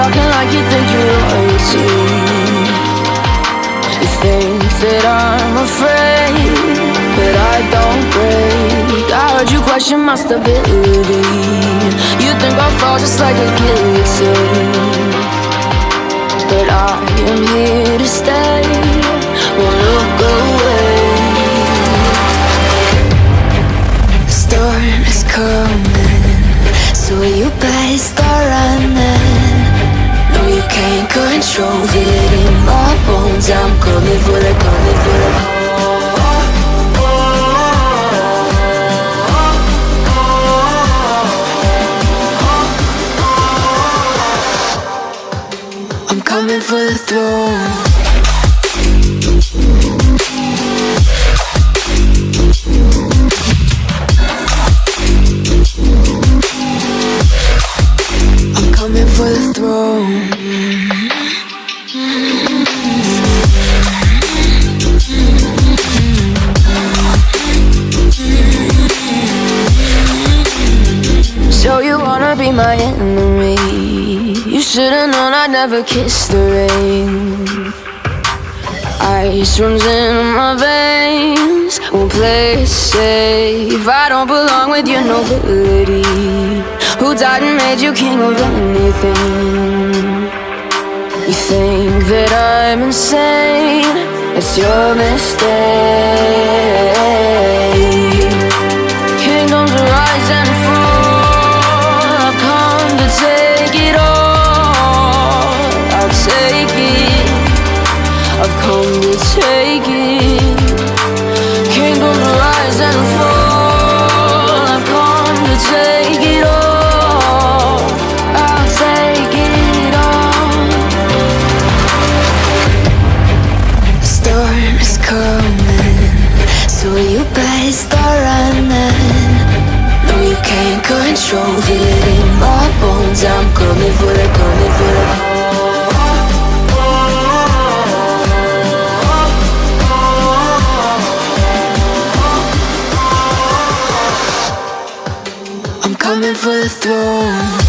talking like you think you're royalty. You think that I'm afraid, but I don't break. I heard you question my stability. You think I'll fall just like a guillotine, but I am here to stay. Control, feel it in my bones. I'm coming for the, coming for the. I'm coming for the throne. I'm coming for the throne. My enemy? You should've known I'd never kiss the rain. Ice runs in my veins. Won't play safe. I don't belong with your nobility. Who died and made you king of anything? You think that I'm insane? It's your mistake. Coming, so you better start running. No, you can't control, feel it in my bones. I'm coming for the, coming for the. I'm coming for the throne.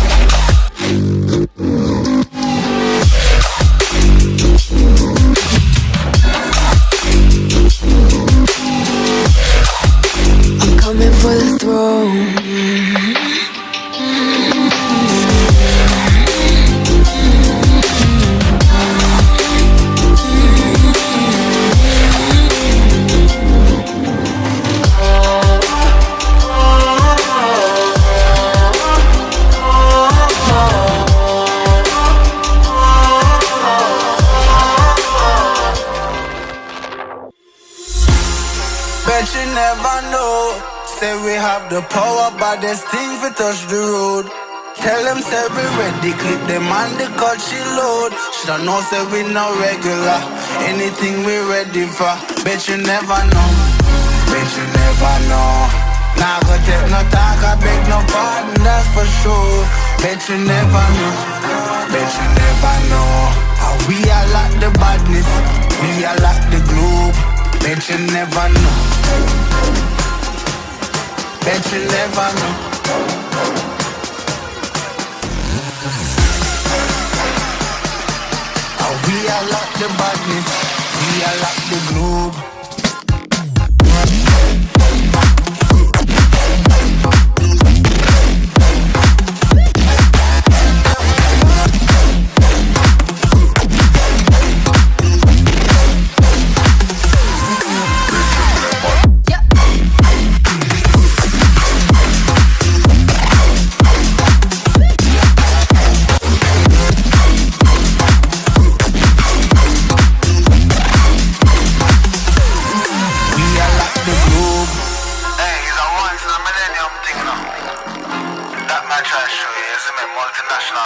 Have the power, but there's things we touch the road. Tell them say we ready, clip them on the cut she load. Shoulda know say we no regular. Anything we ready for. Bet you never know. Bet you never know. Nah go take no talk, I beg no pardon, that's for sure. Bet you never know. Bet you never know. How we are like the badness, we are like the globe. Bet you never know. Bet you never know. We are like the badness, we are like the globe.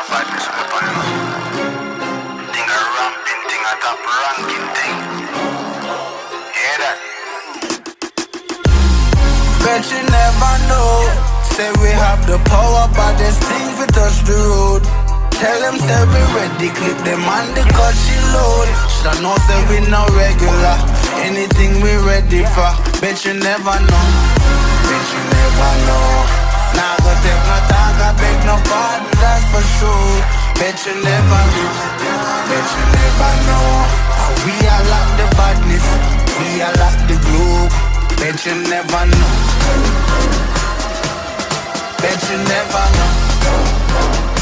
Badness weapon, you. Thing a ramping thing, a top ranking thing. Hear that? Bet you never know. Say we have the power, but there's things we touch the road. Tell them say we ready, clip them on the cut she load. Shoulda know say we not regular. Anything we ready for. Bet you never know. Bet you never know. Nah go take no talk, I beg no pardon, that's for sure. Bet you never know, bet you never know. We are like the badness, we are like the globe. Bet you never know. Bet you never know.